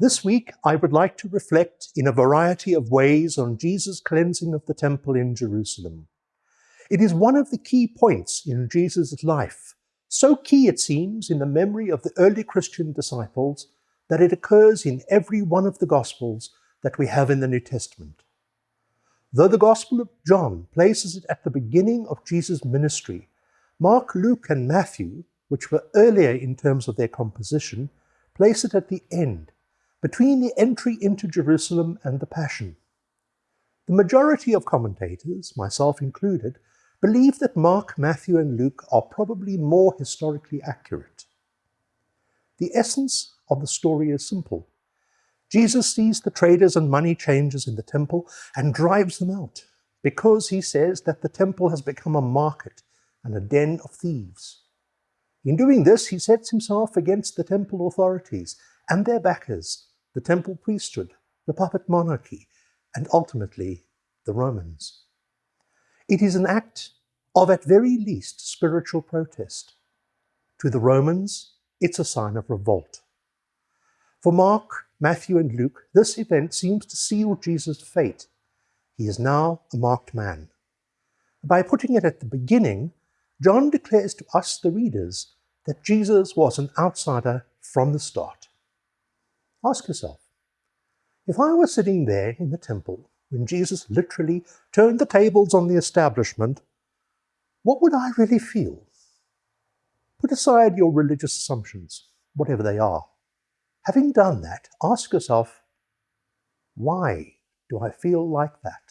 This week, I would like to reflect in a variety of ways on Jesus' cleansing of the temple in Jerusalem. It is one of the key points in Jesus' life, so key it seems in the memory of the early Christian disciples that it occurs in every one of the Gospels that we have in the New Testament. Though the Gospel of John places it at the beginning of Jesus' ministry, Mark, Luke, and Matthew, which were earlier in terms of their composition, place it at the end, between the entry into Jerusalem and the Passion. The majority of commentators, myself included, believe that Mark, Matthew, and Luke are probably more historically accurate. The essence of the story is simple. Jesus sees the traders and money changers in the temple and drives them out because he says that the temple has become a market and a den of thieves. In doing this, he sets himself against the temple authorities and their backers the temple priesthood, the puppet monarchy, and ultimately the Romans. It is an act of at very least spiritual protest. To the Romans, it's a sign of revolt. For Mark, Matthew, and Luke, this event seems to seal Jesus' fate. He is now a marked man. By putting it at the beginning, John declares to us, the readers, that Jesus was an outsider from the start. Ask yourself, if I were sitting there in the temple when Jesus literally turned the tables on the establishment, what would I really feel? Put aside your religious assumptions, whatever they are. Having done that, ask yourself, why do I feel like that?